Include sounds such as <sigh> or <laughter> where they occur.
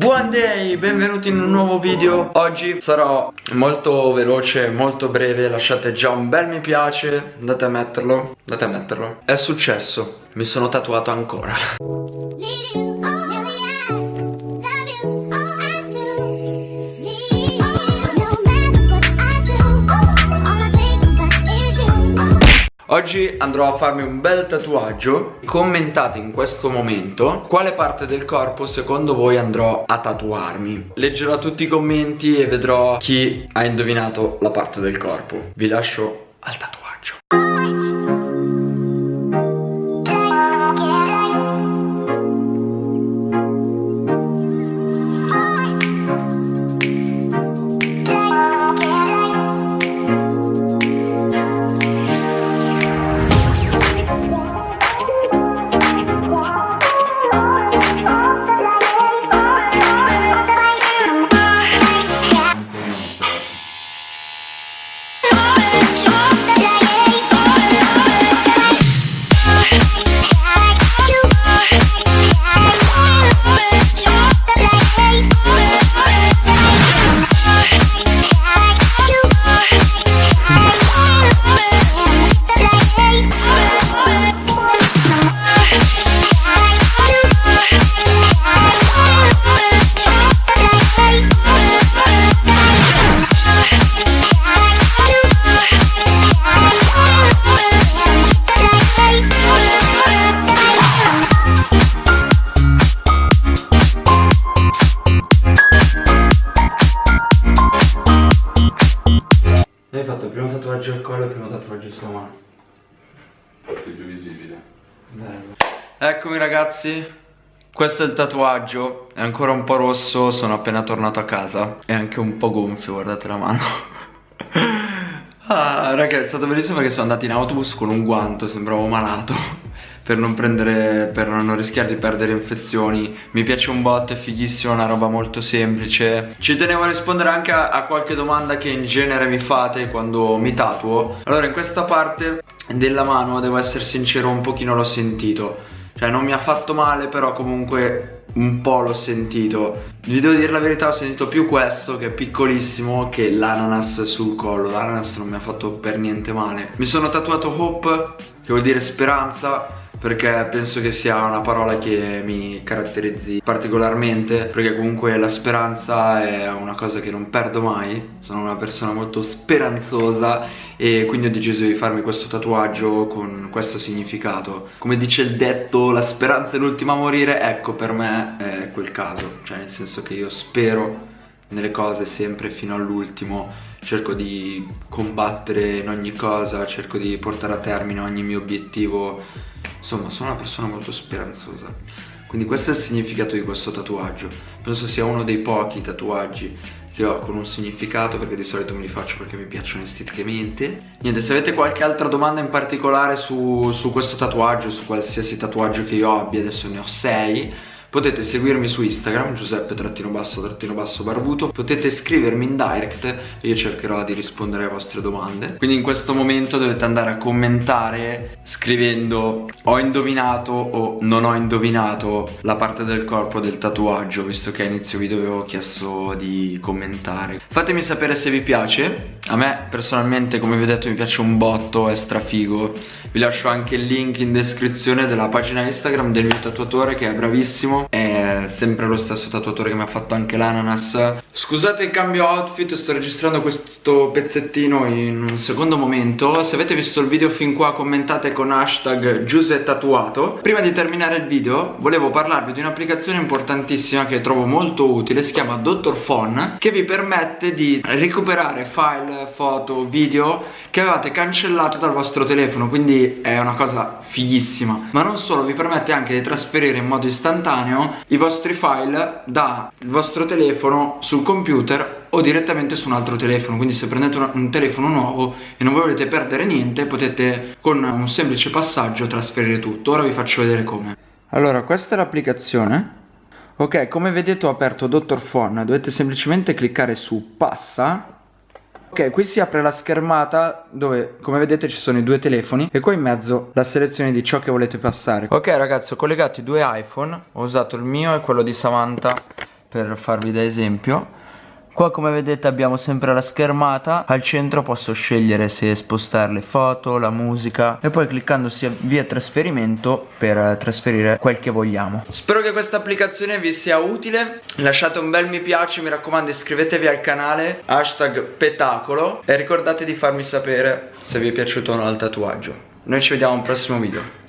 Buon day, benvenuti in un nuovo video. Oggi sarò molto veloce, molto breve Lasciate già un bel mi piace. Andate a metterlo, andate a metterlo. È successo, mi sono tatuato ancora Oggi andrò a farmi un bel tatuaggio. Commentate in questo momento Quale parte del corpo secondo voi andrò a tatuarmi. Leggerò tutti i commenti e vedrò chi ha indovinato la parte del corpo. Vi lascio al tatuaggio collo e il primo tatuaggio sulla mano. Parte più visibile. Bello. Eccomi ragazzi, questo è il tatuaggio, è ancora un po' rosso, sono appena tornato a casa. È anche un po' gonfio, guardate la mano. <laughs> ah, ragazzi, è stato bellissimo perché sono andato in autobus con un guanto, sembravo malato per non prendere, per non rischiare di perdere infezioni. Mi piace un bot, è fighissimo, una roba molto semplice. Ci tenevo a rispondere anche a, a qualche domanda che in genere mi fate quando mi tatuo. Allora in questa parte della mano, devo essere sincero, un pochino l'ho sentito. Cioè non mi ha fatto male, però comunque un po' l'ho sentito. Vi devo dire la verità ho sentito più questo che è piccolissimo che l'ananas sul collo. L'ananas non mi ha fatto per niente male. Mi sono tatuato Hope che vuol dire speranza perché penso che sia una parola che mi caratterizzi particolarmente perché comunque la speranza è una cosa che non perdo mai. Sono una persona molto speranzosa e quindi ho deciso di farmi questo tatuaggio con questo significato. Come dice il detto la speranza è l'ultima a morire ecco per me è quel caso. Cioè nel senso che io spero nelle cose sempre fino all'ultimo. Cerco di combattere in ogni cosa cerco di portare a termine ogni mio obiettivo Insomma, sono una persona molto speranzosa. Quindi questo è il significato di questo tatuaggio. Penso sia uno dei pochi tatuaggi che ho con un significato perché di solito me li faccio perché mi piacciono esteticamente. Niente, se avete qualche altra domanda in particolare su, su questo tatuaggio, su qualsiasi tatuaggio che io abbia, adesso ne ho sei, Potete seguirmi su Instagram, Giuseppe-barbuto Potete scrivermi in direct e io cercherò di rispondere alle vostre domande. Quindi in questo momento dovete andare a commentare scrivendo ho indovinato o non ho indovinato la parte del corpo del tatuaggio Visto che a inizio video avevo chiesto di commentare. Fatemi sapere se vi piace. A me personalmente come vi ho detto mi piace un botto, è strafigo. Vi lascio anche il link in descrizione della pagina Instagram del mio tatuatore che è bravissimo è sempre lo stesso tatuatore che mi ha fatto anche l'ananas. Scusate il cambio outfit, sto registrando questo pezzettino in un secondo momento. Se avete visto il video fin qua commentate con hashtag Tatuato Prima di terminare il video volevo parlarvi di un'applicazione importantissima che trovo molto utile Si chiama Dr. Phone Che vi permette di recuperare file, foto, video che avevate cancellato dal vostro telefono Quindi è una cosa fighissima. Ma non solo, vi permette anche di trasferire in modo istantaneo istantaneo i vostri file dal vostro telefono sul computer o direttamente su un altro telefono. Quindi se prendete un, un telefono nuovo e non volete perdere niente potete con un semplice passaggio trasferire tutto. Ora vi faccio vedere come. Allora questa è l'applicazione. Ok come vedete ho aperto Dr. Phone dovete semplicemente cliccare su passa Ok, qui si apre la schermata dove, come vedete, ci sono i due telefoni e qua in mezzo la selezione di ciò che volete passare. Ok ragazzi, ho collegato i due iPhone, ho usato il mio e quello di Samantha per farvi da esempio Qua come vedete abbiamo sempre la schermata, al centro posso scegliere se spostare le foto, la musica e poi cliccando via trasferimento per trasferire quel che vogliamo. Spero che questa applicazione vi sia utile, lasciate un bel mi piace, mi raccomando iscrivetevi al canale, hashtag petacolo e ricordate di farmi sapere se vi è piaciuto o no il tatuaggio. Noi ci vediamo al prossimo video.